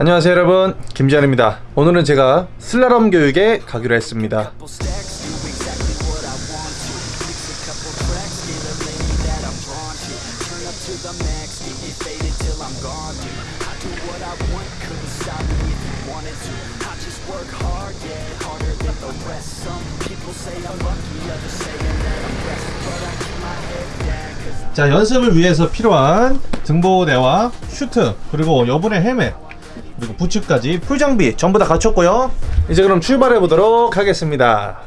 안녕하세요 여러분. 김지현입니다. 오늘은 제가 슬라럼 교육에 가기로 했습니다. 자 연습을 위해서 필요한 등보대와 슈트 그리고 여분의 헬멧 그리고 부츠까지 풀장비 전부 다 갖췄고요. 이제 그럼 출발해 보도록 하겠습니다.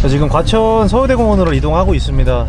자, 지금 과천 서울대공원으로 이동하고 있습니다.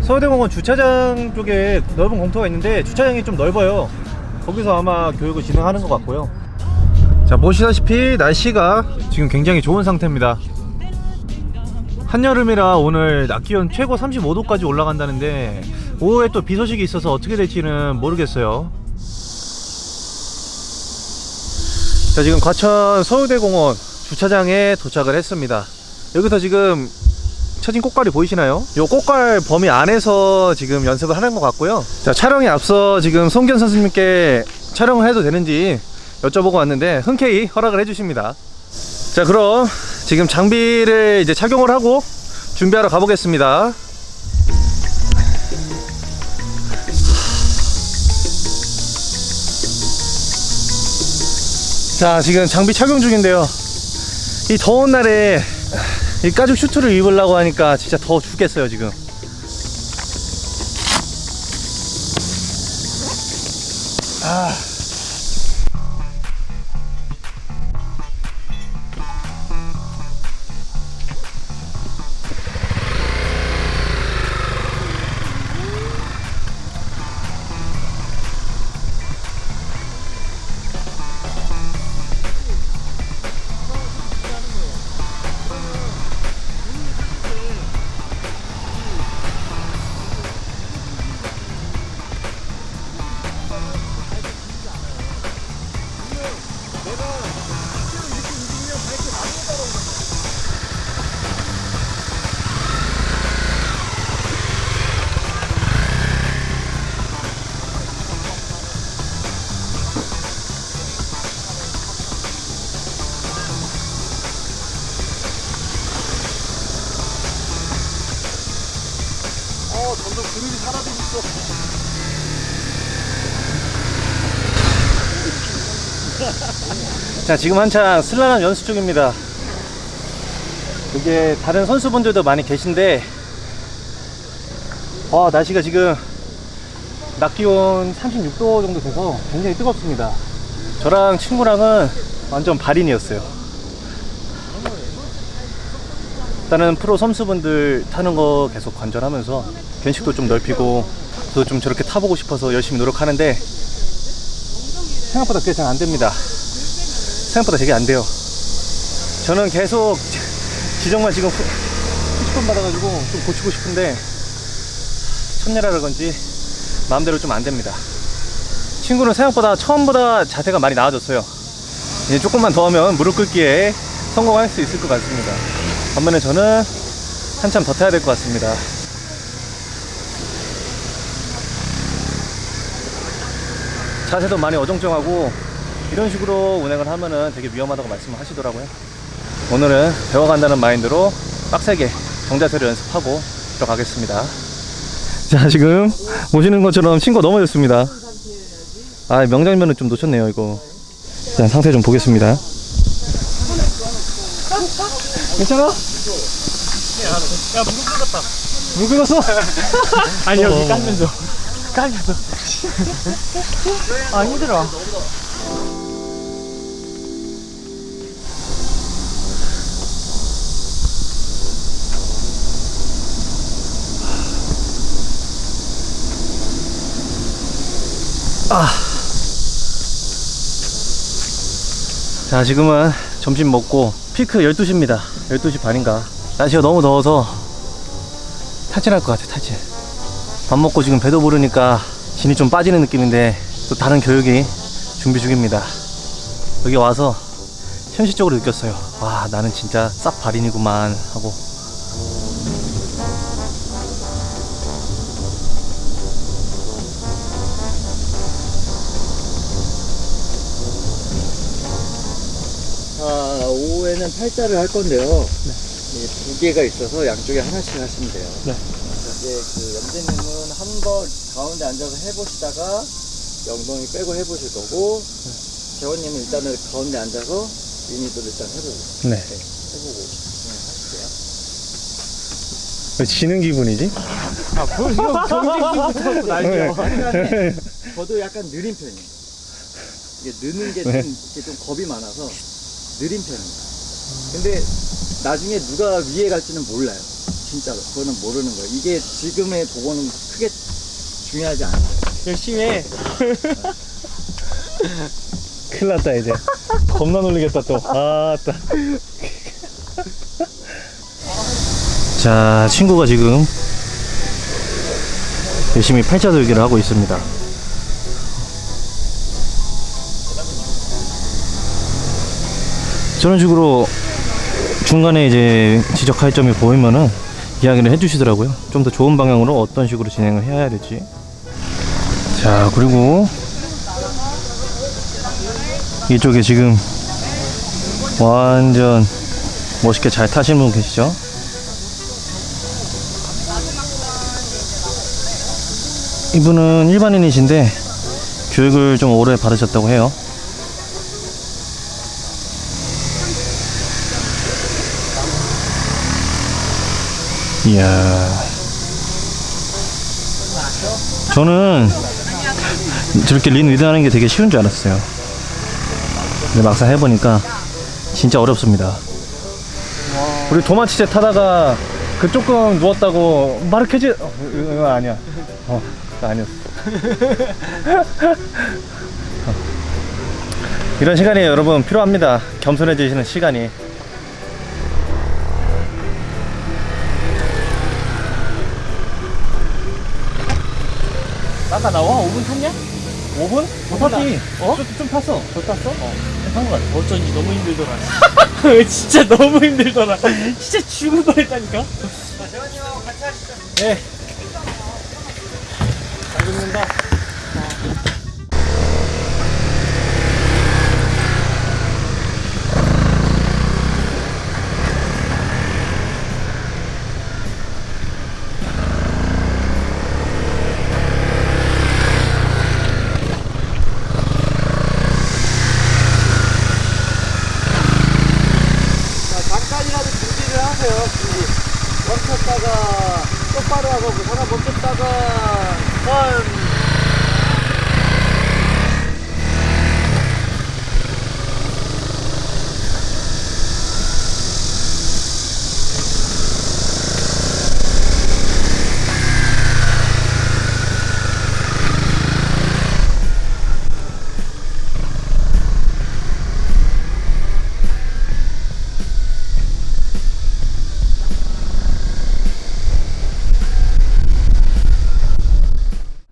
서울대공원 주차장 쪽에 넓은 공터가 있는데 주차장이 좀 넓어요. 거기서 아마 교육을 진행하는 것 같고요. 자 보시다시피 날씨가 지금 굉장히 좋은 상태입니다. 한여름이라 오늘 낮 기온 최고 35도까지 올라간다는데 오후에 또 비 소식이 있어서 어떻게 될지는 모르겠어요. 자 지금 과천 서울대공원 주차장에 도착을 했습니다. 여기서 지금 쳐진 꽃갈이 보이시나요? 요 꽃갈 범위 안에서 지금 연습을 하는 것 같고요. 자 촬영에 앞서 지금 송견 선생님께 촬영을 해도 되는지 여쭤보고 왔는데 흔쾌히 허락을 해주십니다. 자 그럼 지금 장비를 이제 착용을 하고 준비하러 가보겠습니다 자 지금 장비 착용 중인데요. 이 더운 날에 이 가죽 슈트를 입으려고 하니까 진짜 더워 죽겠어요 지금 자, 지금 한창 슬라람 연습 중입니다. 이게 다른 선수분들도 많이 계신데, 와, 날씨가 지금 낮 기온 36도 정도 돼서 굉장히 뜨겁습니다. 저랑 친구랑은 완전 발인이었어요. 일단은 프로 선수분들 타는 거 계속 관절하면서 견식도 좀 넓히고 저도 좀 저렇게 타보고 싶어서 열심히 노력하는데 생각보다 그게 잘 안됩니다. 생각보다 되게 안 돼요. 저는 계속 지정만 지금 후식권 받아가지고 좀 고치고 싶은데 첫내라 그런지 마음대로 좀 안됩니다. 친구는 생각보다 처음보다 자세가 많이 나아졌어요. 이제 조금만 더 하면 무릎 꿇기에 성공할 수 있을 것 같습니다. 반면에 저는 한참 더 타야 될 것 같습니다 자세도 많이 어정쩡하고 이런 식으로 운행을 하면은 되게 위험하다고 말씀을 하시더라고요. 오늘은 배워간다는 마인드로 빡세게 정자세를 연습하고 들어가겠습니다. 자 지금 보시는 것처럼 친구가 넘어졌습니다. 아 명장면을 좀 놓쳤네요 이거. 자 상태 좀 보겠습니다. 괜찮아? 야 무릎 꿇었다. 무릎 꿇었어? 아니 여기 어. 깔면서 깔면서. 아 힘들어. 아. 자 지금은 점심 먹고 피크 12시입니다. 12시 반인가. 날씨가 너무 더워서 탈진할 것 같아 탈진 밥 먹고 지금 배도 부르니까 진이 좀 빠지는 느낌인데 또 다른 교육이 준비 중입니다. 여기 와서 현실적으로 느꼈어요. 와 나는 진짜 쌉 발인이구만 하고. 아, 오후에는 팔자를 할 건데요. 네. 네 두 개가 있어서 양쪽에 하나씩 하시면 돼요. 네. 이제 그 염재님은 한 번 가운데 앉아서 해보시다가 영동이 빼고 해보실 거고, 재원님은 일단은 가운데 앉아서 미니도 일단 해보고, 네. 네, 해보고 진행하실게요. 왜 지는 기분이지? 아, 형 경쟁부터 날려. 저도 약간 느린 편이에요. 이게 느는 게 좀, 네. 이게 좀 겁이 많아서 느린 편이에요. 근데 나중에 누가 위에 갈지는 몰라요. 진짜로. 그거는 모르는 거예요. 이게 지금의 도고는 크게 중요하지 않아요. 열심히 해. 큰일 났다 이제 겁나 놀리겠다 또 아따 자 친구가 지금 열심히 팔자돌기를 하고 있습니다 저런 식으로 중간에 이제 지적할 점이 보이면은 이야기를 해주시더라고요 좀 더 좋은 방향으로 어떤 식으로 진행을 해야 될지 자 그리고 이쪽에 지금 완전 멋있게 잘 타시는 분 계시죠? 이분은 일반인이신데 교육을 좀 오래 받으셨다고 해요. 이야. 저는 저렇게 린 리드하는 게 되게 쉬운 줄 알았어요. 근데 막상 해보니까 진짜 어렵습니다. 우리 도마치제 타다가 그 조금 누웠다고 마르케지 어, 이거 아니야. 어, 아니었어. 어. 이런 시간이 여러분 필요합니다. 겸손해지시는 시간이. 아까 나와? 5분 탔냐? 5분? 더 탔지? 어? 좀, 좀 탔어. 더 탔어? 어. 탄것 같아. 어쩐지 너무 힘들더라. 진짜 너무 힘들더라. 진짜 죽을 뻔했다니까. 예. 잘 죽는다. 자, 잠깐이라도 준비를 하세요, 준비. 멈췄다가 똑바로 하고, 그 하나 멈췄다가, 원.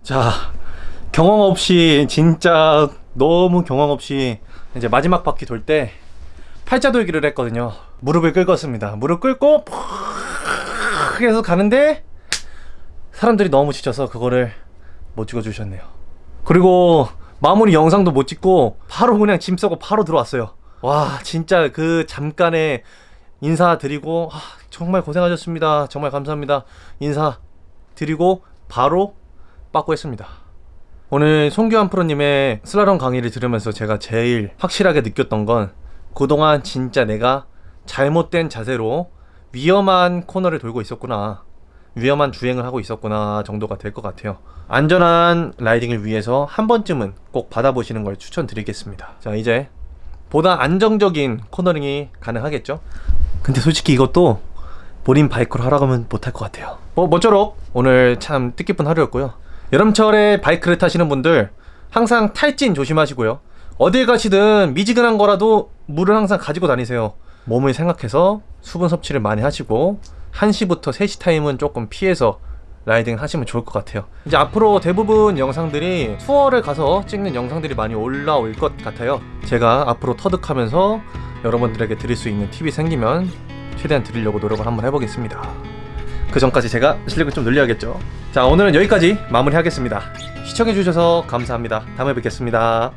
자, 경험 없이 진짜 너무 경험 없이 이제 마지막 바퀴 돌 때 팔자 돌기를 했거든요. 무릎을 꿇었습니다. 무릎 꿇고 푹 해서 가는데 사람들이 너무 지쳐서 그거를 못 찍어 주셨네요. 그리고 마무리 영상도 못 찍고 바로 그냥 짐 싸고 바로 들어왔어요. 와, 진짜 그 잠깐의 인사드리고 아, 정말 고생하셨습니다. 정말 감사합니다. 인사 드리고 바로 빠꾸 했습니다. 오늘 송규환 프로님의 슬라롬 강의를 들으면서 제가 제일 확실하게 느꼈던 건 그동안 진짜 내가 잘못된 자세로 위험한 코너를 돌고 있었구나. 위험한 주행을 하고 있었구나 정도가 될 것 같아요. 안전한 라이딩을 위해서 한 번쯤은 꼭 받아보시는 걸 추천드리겠습니다. 자, 이제 보다 안정적인 코너링이 가능하겠죠? 근데 솔직히 이것도 본인 바이크로 하라고 하면 못할 것 같아요. 뭐, 모쪼록 오늘 참 뜻깊은 하루였고요. 여름철에 바이크를 타시는 분들 항상 탈진 조심하시고요. 어딜 가시든 미지근한 거라도 물을 항상 가지고 다니세요. 몸을 생각해서 수분 섭취를 많이 하시고 1시부터 3시 타임은 조금 피해서 riding 하시면 좋을 것 같아요. 이제 앞으로 대부분 영상들이 투어를 가서 찍는 영상들이 많이 올라올 것 같아요. 제가 앞으로 터득하면서 여러분들에게 드릴 수 있는 팁이 생기면 최대한 드리려고 노력을 한번 해보겠습니다. 그 전까지 제가 실력을 좀 늘려야겠죠. 자, 오늘은 여기까지 마무리하겠습니다. 시청해주셔서 감사합니다. 다음에 뵙겠습니다.